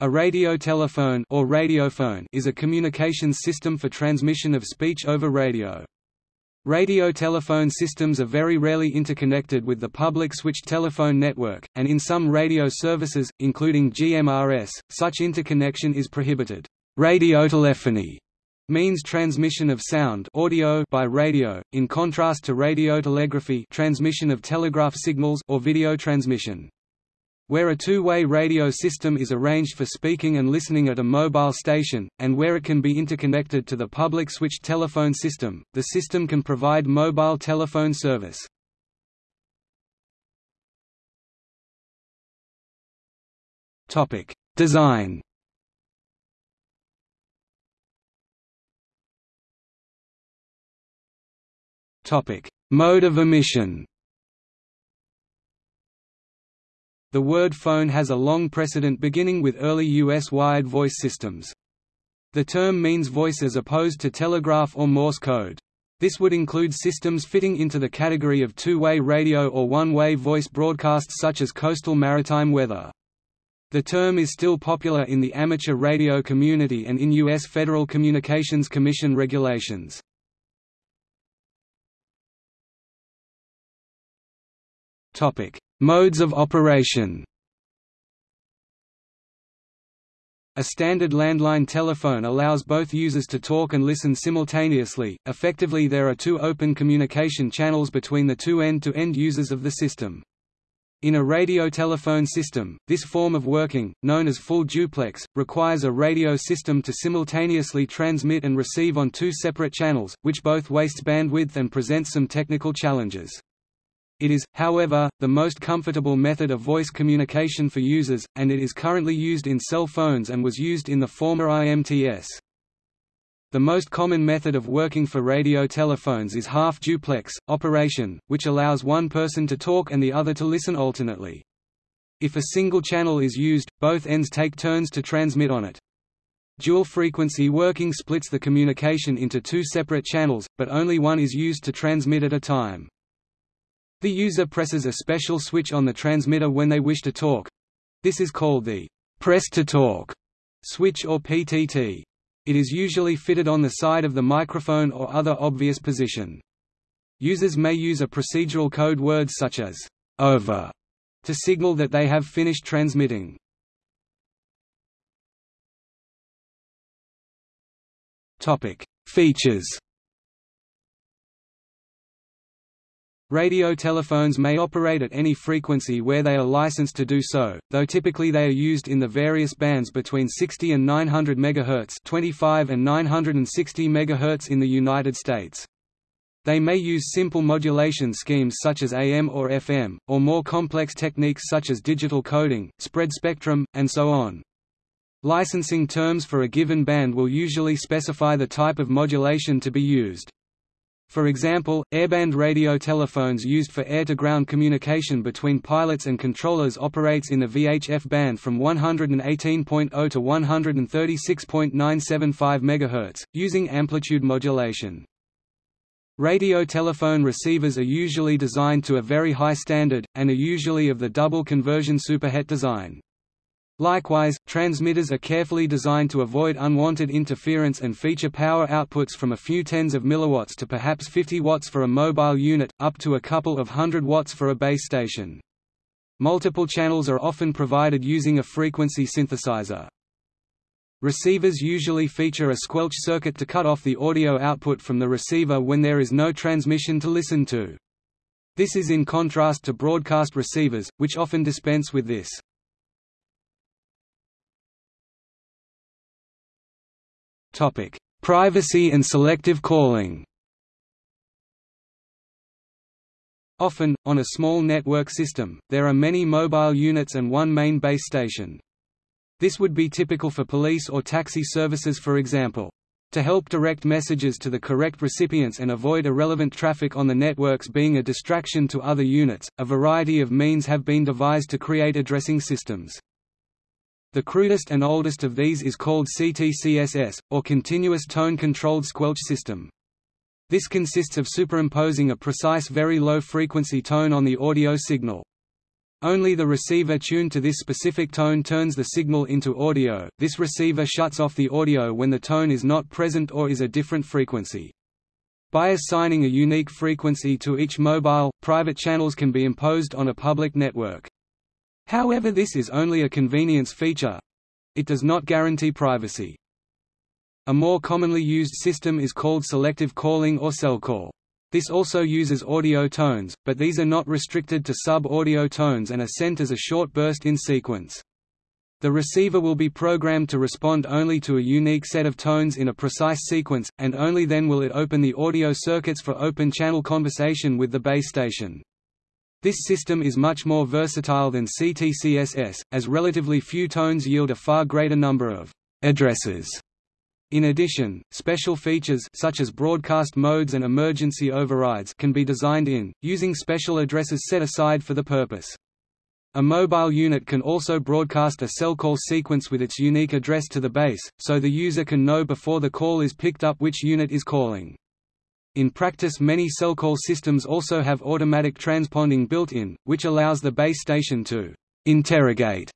A radiotelephone or radiophone is a communications system for transmission of speech over radio. Radiotelephone systems are very rarely interconnected with the public switched telephone network, and in some radio services, including GMRS, such interconnection is prohibited. Radiotelephony means transmission of sound audio by radio, in contrast to radiotelegraphy transmission of telegraph signals or video transmission. Where a two-way radio system is arranged for speaking and listening at a mobile station, and where it can be interconnected to the public switched telephone system, the system can provide mobile telephone service. Design Mode of emission The word phone has a long precedent beginning with early U.S. wired voice systems. The term means voice as opposed to telegraph or Morse code. This would include systems fitting into the category of two-way radio or one-way voice broadcasts such as coastal maritime weather. The term is still popular in the amateur radio community and in U.S. Federal Communications Commission regulations. Modes of operation A standard landline telephone allows both users to talk and listen simultaneously. Effectively, there are two open communication channels between the two end-to-end users of the system. In a radio telephone system, this form of working, known as full duplex, requires a radio system to simultaneously transmit and receive on two separate channels, which both waste bandwidth and presents some technical challenges. It is, however, the most comfortable method of voice communication for users, and it is currently used in cell phones and was used in the former IMTS. The most common method of working for radio telephones is half-duplex, operation, which allows one person to talk and the other to listen alternately. If a single channel is used, both ends take turns to transmit on it. Dual-frequency working splits the communication into two separate channels, but only one is used to transmit at a time. The user presses a special switch on the transmitter when they wish to talk. This is called the press to talk switch or PTT. It is usually fitted on the side of the microphone or other obvious position. Users may use a procedural code word such as over to signal that they have finished transmitting. Topic: Features Radio telephones may operate at any frequency where they are licensed to do so, though typically they are used in the various bands between 60 and 900 MHz 25 and 960 MHz in the United States. They may use simple modulation schemes such as AM or FM, or more complex techniques such as digital coding, spread spectrum, and so on. Licensing terms for a given band will usually specify the type of modulation to be used. For example, airband radio telephones used for air-to-ground communication between pilots and controllers operates in the VHF band from 118.0 to 136.975 MHz, using amplitude modulation. Radio telephone receivers are usually designed to a very high standard, and are usually of the double conversion superhet design. Likewise, transmitters are carefully designed to avoid unwanted interference and feature power outputs from a few tens of milliwatts to perhaps 50 watts for a mobile unit, up to a couple of hundred watts for a base station. Multiple channels are often provided using a frequency synthesizer. Receivers usually feature a squelch circuit to cut off the audio output from the receiver when there is no transmission to listen to. This is in contrast to broadcast receivers, which often dispense with this. Topic: Privacy and selective calling. Often, on a small network system, there are many mobile units and one main base station. This would be typical for police or taxi services for example. To help direct messages to the correct recipients and avoid irrelevant traffic on the networks being a distraction to other units, a variety of means have been devised to create addressing systems. The crudest and oldest of these is called CTCSS, or Continuous Tone Controlled Squelch System. This consists of superimposing a precise very low frequency tone on the audio signal. Only the receiver tuned to this specific tone turns the signal into audio, this receiver shuts off the audio when the tone is not present or is a different frequency. By assigning a unique frequency to each mobile, private channels can be imposed on a public network. However this is only a convenience feature. It does not guarantee privacy. A more commonly used system is called selective calling or Selcall. This also uses audio tones, but these are not restricted to sub-audio tones and are sent as a short burst in sequence. The receiver will be programmed to respond only to a unique set of tones in a precise sequence, and only then will it open the audio circuits for open-channel conversation with the base station. This system is much more versatile than CTCSS, as relatively few tones yield a far greater number of addresses. In addition, special features such as broadcast modes and emergency overrides can be designed in, using special addresses set aside for the purpose. A mobile unit can also broadcast a Selcall sequence with its unique address to the base, so the user can know before the call is picked up which unit is calling. In practice many Selcall systems also have automatic transponding built in, which allows the base station to «interrogate»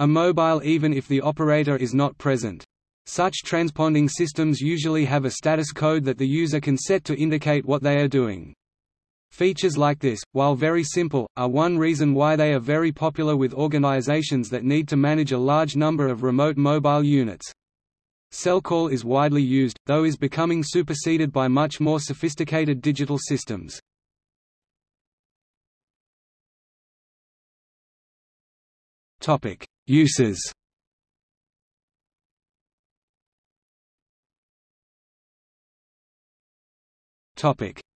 a mobile even if the operator is not present. Such transponding systems usually have a status code that the user can set to indicate what they are doing. Features like this, while very simple, are one reason why they are very popular with organizations that need to manage a large number of remote mobile units. Selcall is widely used, though is becoming superseded by much more sophisticated digital systems. Uses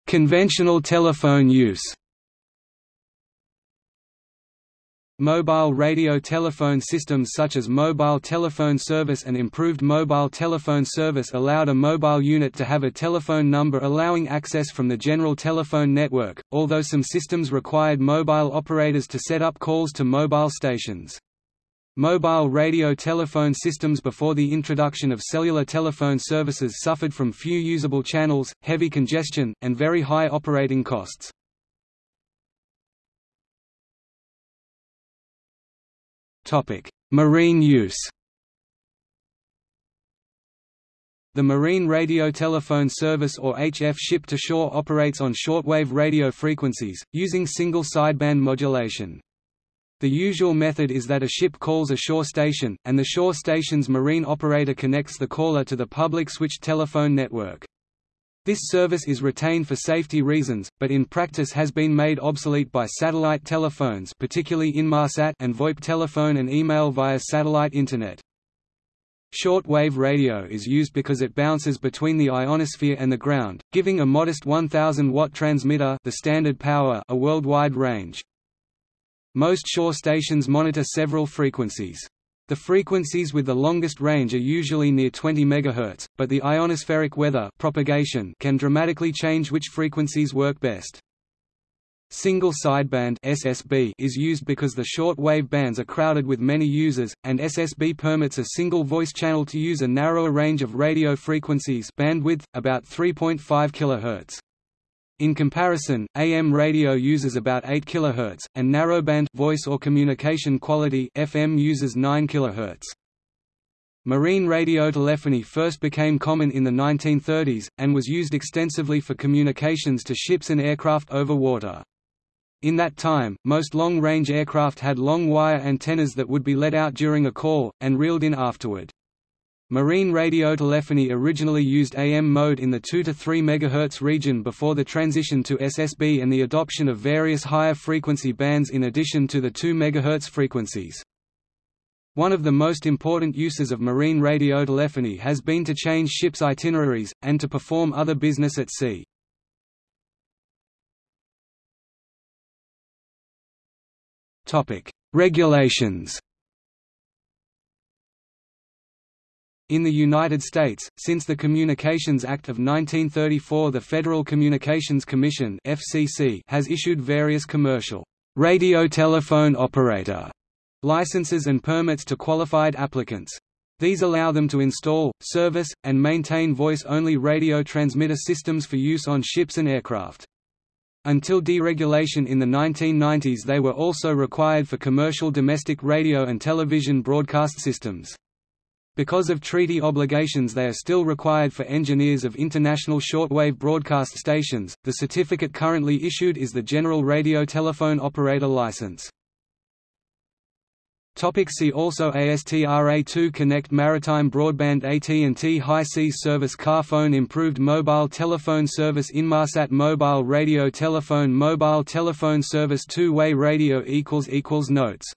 Conventional telephone use Mobile radio telephone systems such as mobile telephone service and improved mobile telephone service allowed a mobile unit to have a telephone number allowing access from the general telephone network, although some systems required mobile operators to set up calls to mobile stations. Mobile radio telephone systems before the introduction of cellular telephone services suffered from few usable channels, heavy congestion, and very high operating costs. Marine use The Marine Radio Telephone Service or HF ship-to-shore operates on shortwave radio frequencies, using single sideband modulation. The usual method is that a ship calls a shore station, and the shore station's marine operator connects the caller to the public switched telephone network. This service is retained for safety reasons, but in practice has been made obsolete by satellite telephones particularly Inmarsat and VoIP telephone and email via satellite Internet. Short-wave radio is used because it bounces between the ionosphere and the ground, giving a modest 1000-watt transmitter the standard power a worldwide range. Most shore stations monitor several frequencies. The frequencies with the longest range are usually near 20 MHz, but the ionospheric weather propagation can dramatically change which frequencies work best. Single sideband SSB is used because the short wave bands are crowded with many users, and SSB permits a single voice channel to use a narrower range of radio frequencies bandwidth, about 3.5 kHz. In comparison, AM radio uses about 8 kHz, and narrowband voice or communication quality FM uses 9 kHz. Marine radio telephony first became common in the 1930s, and was used extensively for communications to ships and aircraft over water. In that time, most long-range aircraft had long wire antennas that would be let out during a call, and reeled in afterward. Marine radiotelephony originally used AM mode in the 2 to 3 MHz region before the transition to SSB and the adoption of various higher frequency bands in addition to the 2 MHz frequencies. One of the most important uses of marine radiotelephony has been to change ships' itineraries, and to perform other business at sea. Regulations In the United States, since the Communications Act of 1934 the Federal Communications Commission has issued various commercial radio telephone operator licenses and permits to qualified applicants. These allow them to install, service, and maintain voice-only radio transmitter systems for use on ships and aircraft. Until deregulation in the 1990s they were also required for commercial domestic radio and television broadcast systems. Because of treaty obligations they are still required for engineers of international shortwave broadcast stations. The certificate currently issued is the General Radio Telephone Operator License. Topic see also ASTRA2 Connect Maritime Broadband AT&T High Seas Service Car Phone Improved Mobile Telephone Service Inmarsat Mobile Radio Telephone Mobile Telephone Service Two-Way Radio Notes